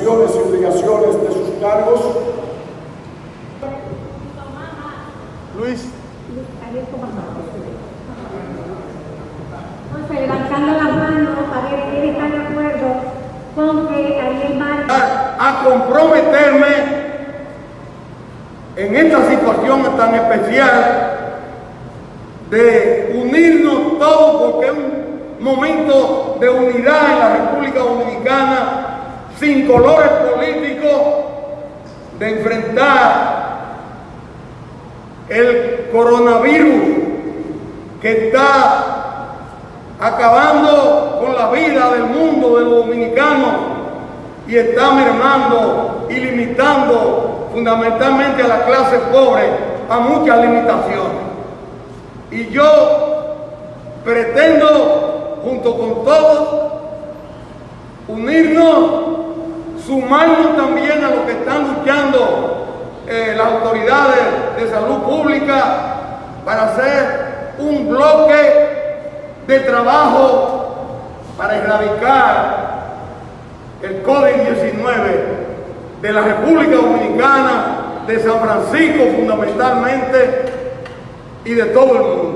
funciones y obligaciones de sus cargos. Luis. Entonces, levantando la mano a ver quién está de acuerdo con que Ariel a comprometerme en esta situación tan especial de unirnos todos porque es un momento de unidad en la República Dominicana sin colores políticos de enfrentar el coronavirus que está acabando con la vida del mundo de los dominicanos y está mermando y limitando fundamentalmente a la clase pobre a muchas limitaciones. Y yo pretendo, junto con todos, unirnos, sumarnos también a lo que están luchando eh, las autoridades de salud pública para hacer un bloque de trabajo para erradicar el COVID-19 de la República Dominicana, de San Francisco fundamentalmente y de todo el mundo.